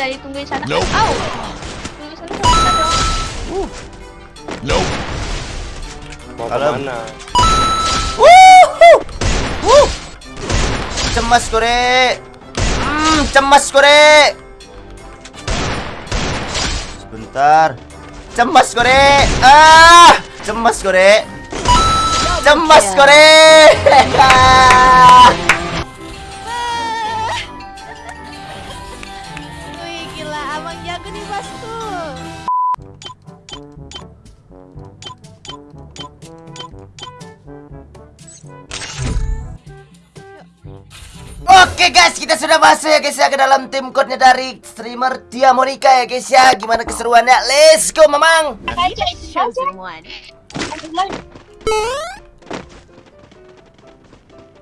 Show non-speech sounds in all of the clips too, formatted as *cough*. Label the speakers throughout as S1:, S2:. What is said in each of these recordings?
S1: bunda ditungguin sana.
S2: Nope.
S1: Au. Tunggu sana kita dong.
S2: Nope.
S3: Mau
S4: Kalem.
S3: ke mana?
S4: Wuhu. Wuh. Cemas kore. Hmm, cemas kore. Sebentar. Cemas kore. Ah, cemas kore. Cemas kore. *laughs*
S5: jago nih bosku.
S4: Oke guys, kita sudah masuk ya guys ya ke dalam tim code-nya dari streamer Tia Monica ya guys ya. Gimana keseruannya? Let's go, Mamang.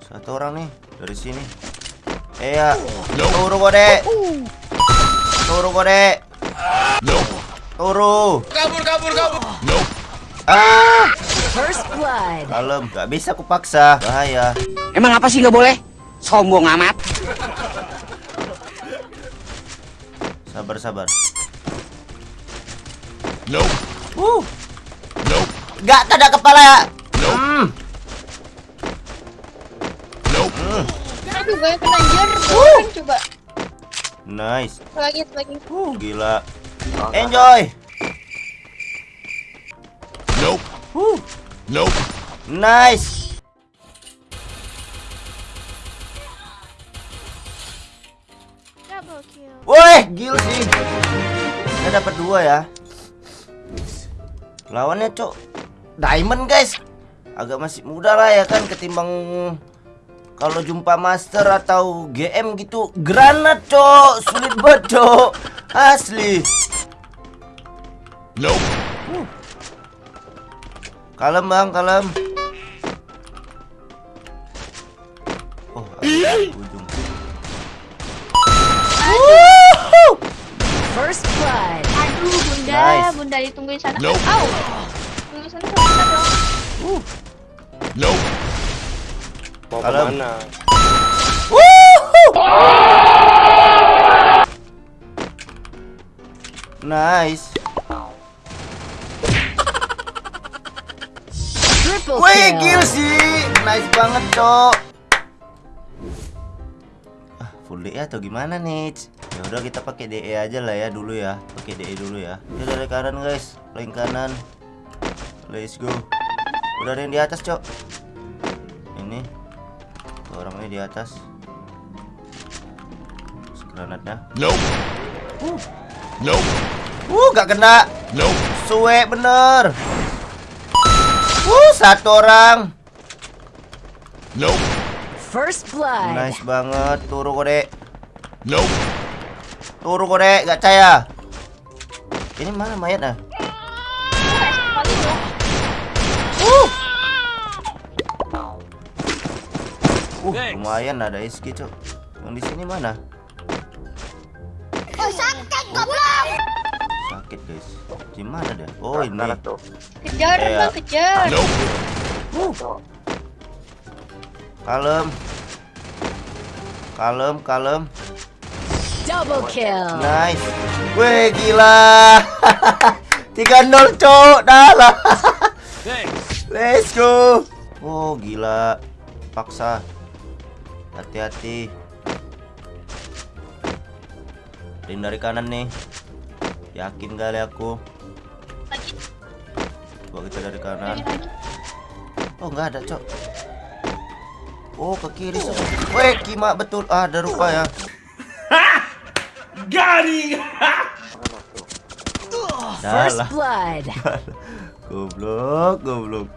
S4: Satu orang nih dari sini. Eh ya, turu kode. Turu kode. Turu.
S2: Kabur, kabur, kabur.
S4: Ah,
S5: First blood.
S4: kalem. Gak bisa aku paksa. Bahaya.
S6: Emang apa sih nggak boleh? Sombong amat.
S4: Sabar, sabar.
S2: Nope.
S4: Uh,
S2: Nope.
S4: gak ada kepala ya.
S2: Nope.
S4: Hmm.
S2: Nope.
S1: Aduh, gue kena jer. Kan coba.
S4: Nice.
S1: Lagi, lagi.
S4: Uh, gila. Enjoy.
S2: Nope.
S4: Uh,
S2: Nope.
S4: nice.
S5: Double kill.
S4: Woi, gila sih. Saya dapat dua ya. Lawannya cok Diamond guys. Agak masih muda lah ya kan ketimbang kalau jumpa master atau GM gitu granat cok sulit banget cok asli
S2: Nope.
S4: kalem bang kalem oh ujung Wuhu.
S5: First blood.
S1: Aduh, bunda.
S4: Nice.
S1: Bunda ditungguin sana.
S2: Nope.
S1: Au. Tunggu sana kita dong.
S2: Nope.
S3: Mau
S4: Kalem.
S3: ke
S4: mana? Nice.
S5: Triple
S4: Wih,
S5: kill.
S4: sih. Nice banget, Cok. Ah, full DE atau gimana nih? Ya udah kita pakai DE aja lah ya dulu ya. Pakai DE dulu ya. Ya dari kanan, guys. Link kanan. Let's go. Udah ada yang di atas, Cok. Ini. Orangnya di atas. Granatnya.
S2: Nope. Nope.
S4: Uh, gak kena.
S2: Nope.
S4: Suwe bener. Uh, satu orang.
S2: Nope.
S5: First blood.
S4: Nice banget. Turu kode.
S2: Nope.
S4: Turu kode, gak percaya. Ini mana mayat ah? Uh, lumayan ada SG, Cok. Yang di sini mana? Sakit, guys. Di mana dia? Oh, ini.
S1: Kejar,
S4: Iya.
S1: bang, kejar.
S2: Nope.
S4: Kalem. Kalem, kalem.
S5: Double kill.
S4: Nice. Wih, gila. *laughs* 3-0, Cok. Dah lah. Let's go. Oh, gila. Paksa. Hati-hati. Ring dari kanan nih. Yakin kali aku. Coba kita dari kanan. Oh, nggak ada, Cok. Oh, ke kiri. Cok. Weh, kima betul. Ah, ada rupa ya. *laughs* *laughs* Dah
S5: First
S4: lah.
S5: blood. *laughs*
S4: Goblok, goblok.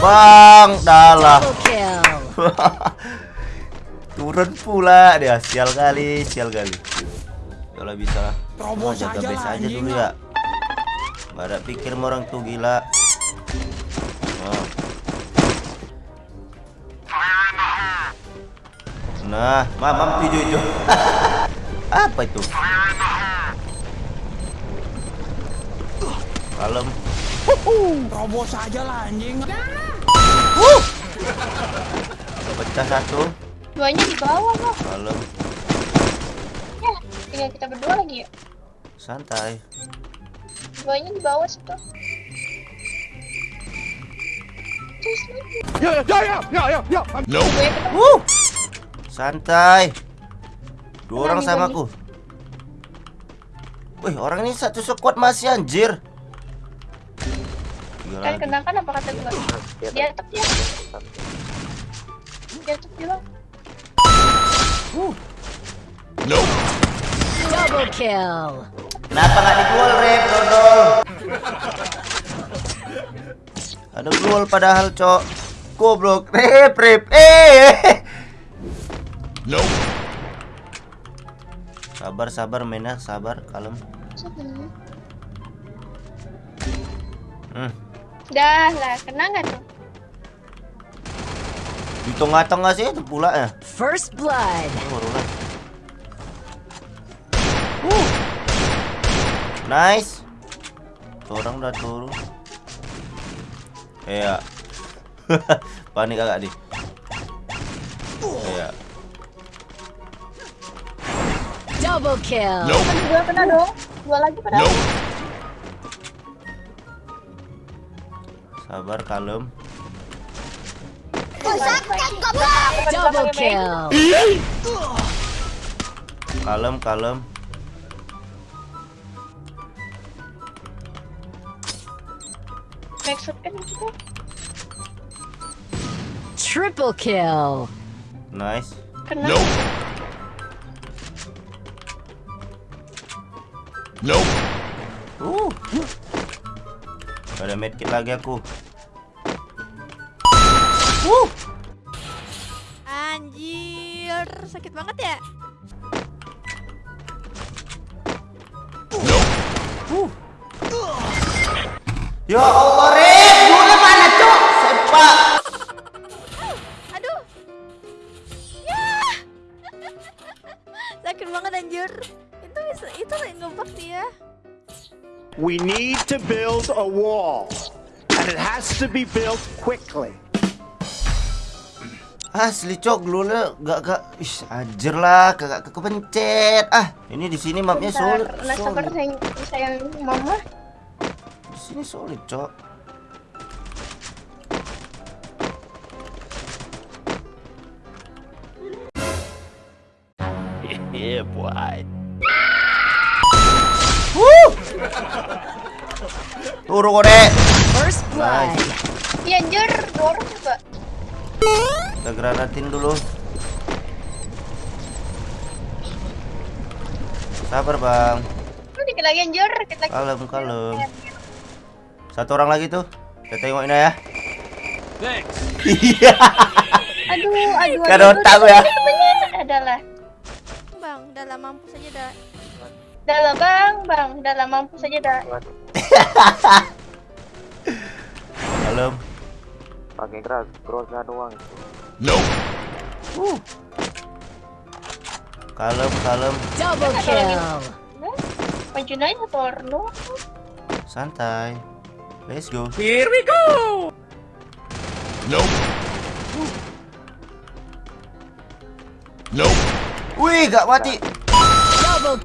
S4: Bang, dalah. *laughs* Turun pula dia. Sial kali, sial kali. Kalau bisa lah. Oh, jaga base aja dulu ya. Gak ada pikir orang tuh gila. Oh. Nah, mamam tujuh itu. *laughs* Apa itu? Kalem.
S7: Terobos aja lah anjing.
S4: Pecah satu.
S1: Duanya di bawah, loh.
S4: Kalem.
S1: Tinggal kita berdua lagi ya.
S4: Santai.
S1: Duanya di bawah situ.
S7: Ya ya ya ya ya ya.
S1: Ketemu.
S4: Wuh. Santai. Dua orang sama aku. Wih, orang ini satu squad masih anjir. Tiga
S1: Kan
S4: lagi.
S1: kena kan apa kata gue? Dia tetap dia. Dia tetap bilang.
S2: Nope.
S5: Double kill.
S4: Kenapa nggak digol, Rep, dodol? Ada gol padahal, Cok. Goblok, Rep, Rep. Eh.
S2: Nope.
S4: Sabar, sabar mainnya, sabar, kalem. Hmm.
S1: Dah lah, kena nggak tuh?
S4: Di tengah-tengah sih itu pula ya.
S5: First blood.
S4: Oh, baru lah. Uh. Nice. Seorang udah turun. Iya. *laughs* Panik agak nih. Iya.
S5: Double kill.
S2: Nope.
S1: Dua kena dong. Dua lagi pada.
S2: Nope.
S4: Sabar, kalem.
S5: Double kill.
S4: Kalem, kalem.
S1: Kan gitu.
S5: Triple kill.
S4: Nice.
S2: Nope. Nope.
S4: Uh. Ada medkit lagi aku.
S8: Anjir, sakit banget ya?
S2: Nope.
S4: Ya Allah, Rep. Dulu mana, Cok? Sepak.
S8: Aduh. Ya. *laughs* sakit banget anjir. Itu bisa itu ngebug ya.
S9: We need to build a wall, and it has to be built quickly.
S4: Asli cok glule gak gak Ih, anjir lah kagak ke kepencet. Ah, ini di sini mapnya
S1: Bentar,
S4: solid.
S1: Nah, sabar
S4: solid.
S1: sayang, sayang mama.
S4: Di sini solid, cok.
S2: Yeah, boy.
S4: Turu kode.
S5: First blood.
S1: Iya anjir, dua orang juga.
S4: Kita granatin dulu. Sabar, Bang.
S1: Dikit lagi anjir, dikit lagi.
S4: Kalem, kalem. Satu orang lagi tuh. Kita tengok ini ya. Iya.
S1: Aduh, aduh,
S4: Gak ada
S1: aduh,
S4: otak ya.
S1: Adalah.
S8: Bang, udah lah mampus aja dah.
S1: Lah bang, bang, dah lah mampu saja dah. *laughs*
S4: Kalem.
S3: Pakai keras, crossnya doang.
S2: Nope.
S4: Kalem, kalem.
S5: Double kill.
S1: Maju naik motor lu.
S4: Santai. Let's go.
S2: Nope. Nope.
S4: Wih, gak mati.
S5: Double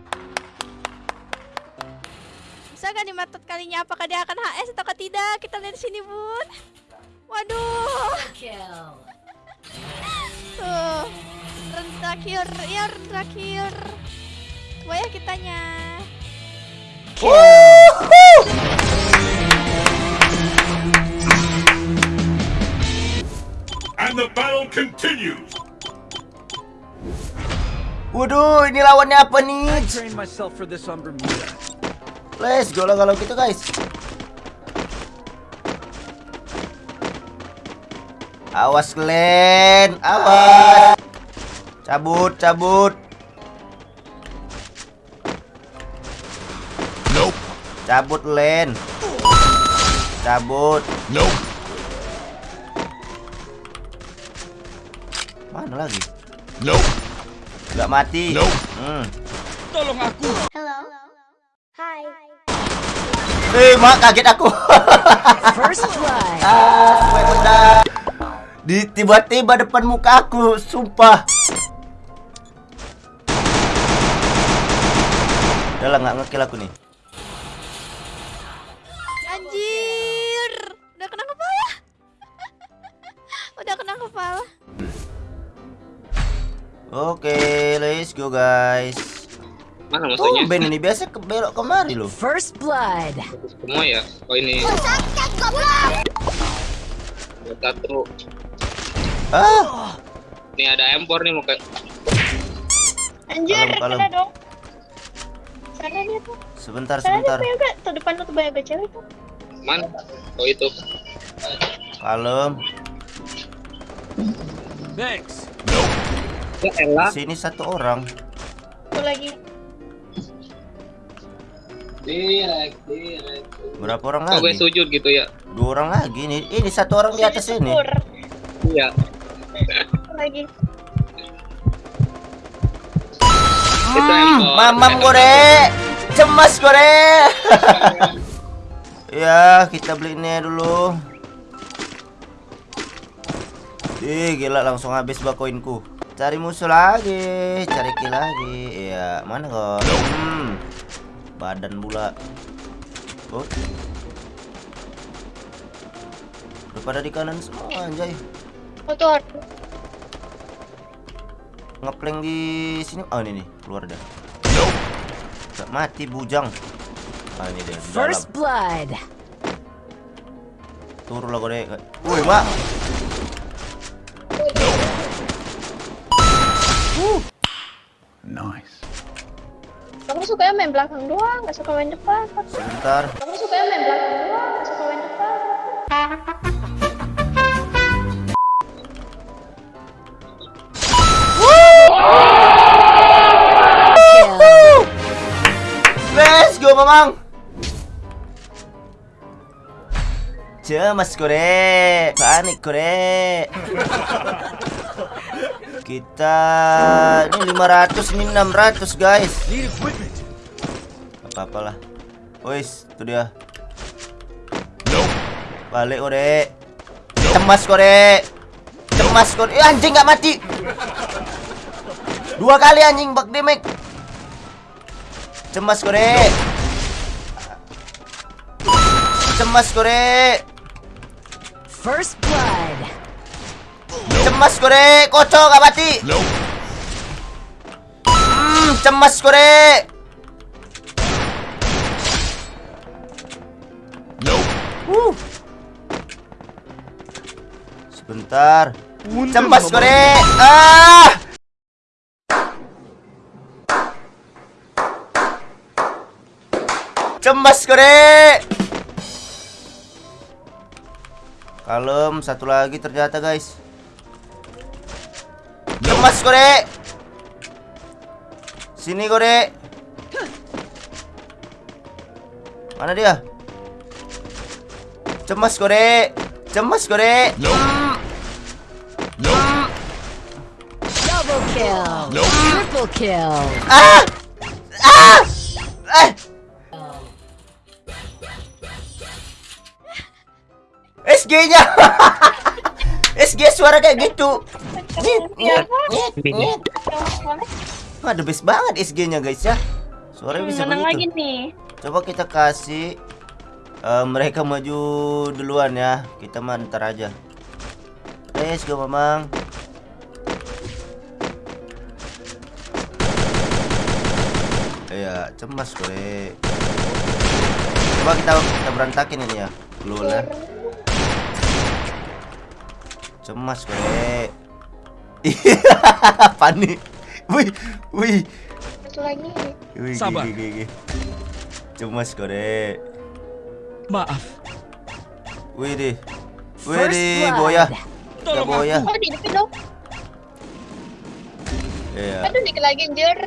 S8: Bisa gak dimatot kalinya apakah dia akan HS atau tidak? Kita lihat di sini, Bun. Waduh.
S5: kill.
S8: Tuh. Run terakhir, ya run terakhir. Coba ya kitanya.
S2: And the battle continues.
S4: Waduh, ini lawannya apa nih? Let's go lah kalau gitu guys. Awas Glenn, awas. Cabut, cabut.
S2: Nope.
S4: Cabut Len. Cabut.
S2: Nope.
S4: Mana lagi?
S2: Nope.
S4: Gak mati.
S2: Nope.
S4: Hmm.
S1: Hello. Hi.
S4: Eh, mak kaget aku.
S5: First blood. *laughs*
S4: ah. Di tiba-tiba depan muka aku, sumpah. Udah lah nggak ngekill aku nih.
S8: Anjir. Udah kena kepala. *laughs* Udah kena kepala.
S4: Oke, let's go guys.
S10: Mana maksudnya?
S4: Tumben ini biasa ke belok kemari loh.
S5: First blood.
S10: Semua ya? Oh ini. Satu.
S4: Ah,
S10: Nih ada empor nih muka.
S1: Anjir,
S4: Kalem,
S1: dong. Sana dia tuh.
S4: sebentar
S1: Sana dia
S4: sebentar.
S1: banyak gak? Tuh depan tuh banyak cewek tuh.
S10: Mana? Oh itu.
S4: Kalem.
S7: Thanks.
S10: Ya elah.
S4: Sini satu orang.
S1: Tuh lagi.
S10: Direct, direct.
S4: Berapa orang
S10: Kok gue
S4: lagi?
S10: sujud gitu ya?
S4: Dua orang lagi nih. Ini satu orang di atas ini.
S1: Syukur.
S10: Iya.
S1: Lagi.
S10: Empor.
S4: Mamam gore. Cemas gore. *laughs* ya, kita beli ini dulu. Ih, gila langsung habis bakoinku. Cari musuh lagi, cari kill lagi. Iya, mana kok? Hmm. Badan pula. Oh. Udah pada di kanan semua anjay.
S1: Motor.
S4: Ngeplank di sini. Oh, ini nih, keluar dah. Gak mati bujang. Ah, ini dia.
S5: First blood.
S4: Turun lah kode. Woi, Mak.
S9: Nice.
S1: Kamu suka main belakang doang, gak suka main depan.
S4: Sebentar.
S1: Kamu suka main belakang doang, gak suka main depan.
S4: Mamang. Cemas kore, panik kore. Kita ini 500 ini 600 guys. Apa-apalah. Wis, itu dia. Balik kore. Cemas kore. Cemas kore. Eh, anjing nggak mati. Dua kali anjing bak damage. Cemas kore. Cemas kore.
S5: First blood.
S4: Cemas kore. Kocok nggak mati. Hmm, cemas kore.
S2: Nope.
S4: Uh. Sebentar. Cemas kore. Ah. Cemas kore. Kalem, satu lagi ternyata guys. Cemas kore. Sini kore. Mana dia? Cemas kore. Cemas kore.
S2: Nope. Nope.
S5: Double kill.
S2: Nope.
S5: Triple kill.
S4: Ah! Ah! SG-nya. SG *laughs* suara kayak gitu. Wah, the best banget SG-nya guys ya. Suaranya bisa
S1: Menang lagi
S4: begitu.
S1: nih.
S4: Coba kita kasih eh, mereka maju duluan ya. Kita mah ntar aja. Let's go, Mamang. Iya, cemas gue. Coba kita kita berantakin ini ya. Keluar ya. Cemas gue. Panik. *laughs* Wih, wih.
S1: Satu lagi.
S4: Wih,
S7: Sabar.
S4: gigi, gigi. Cemas kore.
S7: Maaf.
S4: Wih deh. Wih deh, boya. Ya boya.
S1: Oh, di depan dong.
S4: Iya.
S1: Aduh, dikit lagi anjir.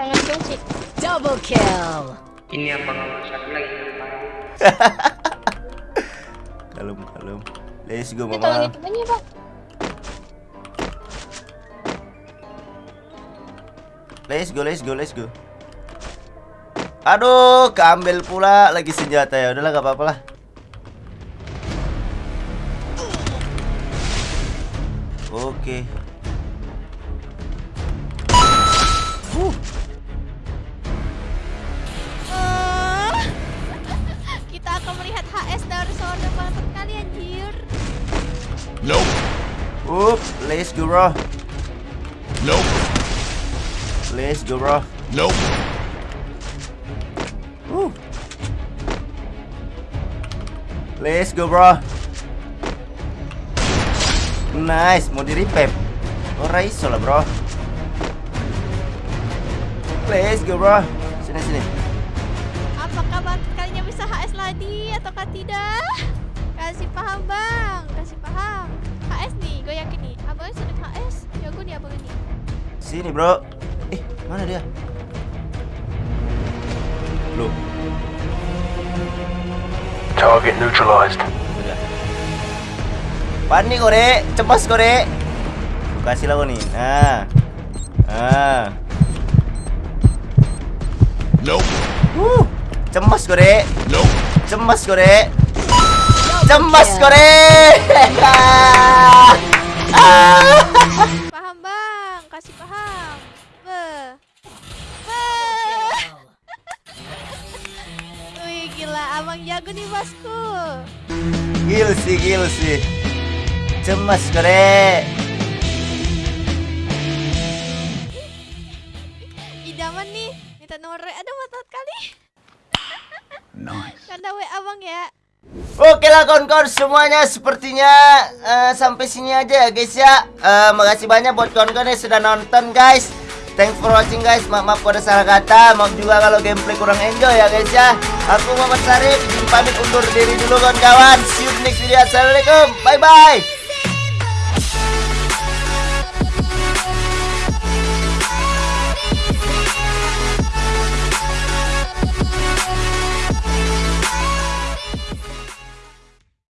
S1: Tangan kunci.
S5: Double kill.
S10: Ini apa satu lagi? *laughs*
S4: Kalem, kalem. Let's go,
S1: Ini tolong
S4: mama.
S1: hitungannya, Bang.
S4: Let's go, let's go, let's go. Aduh, keambil pula lagi senjata ya. Udahlah, gak apa-apa lah. Oke. Kita akan melihat HS dari seorang mantap kalian, Jir.
S2: Nope.
S4: Oops, let's go, bro. Let's go bro.
S2: Nope.
S4: Uh. Let's go bro. Nice, mau di repep. Ora iso lah bro. Let's go bro. Sini sini.
S8: Apakah batu kalinya bisa HS lagi ataukah tidak? Kasih paham bang, kasih paham. HS nih, gue yakin nih. Abangnya sudah HS, jago nih abang ini.
S4: Sini bro. Mana dia? Loh,
S9: Target neutralized.
S4: udah. Panik kore, cemas kore. Kasih lah kau nih. Nah. Nah.
S2: Nope.
S4: Uh, cemas kore.
S2: Nope.
S4: Cemas kore. Cemas kore. *laughs*
S8: nih bosku.
S4: Gil sih, gil sih. Cemas kore.
S8: Idaman nih, minta nomor ada motot kali.
S7: Nice.
S8: Karena WA bang ya.
S4: Oke lah kawan-kawan semuanya sepertinya eh, sampai sini aja ya guys ya. Eh, makasih banyak buat kawan-kawan yang sudah nonton guys. Thanks for watching guys. Maaf maaf kalau ada salah kata. Maaf juga kalau gameplay kurang enjoy ya guys ya. Aku Muhammad Sarif pamit undur diri dulu kawan-kawan. See you next video. Assalamualaikum. Bye bye.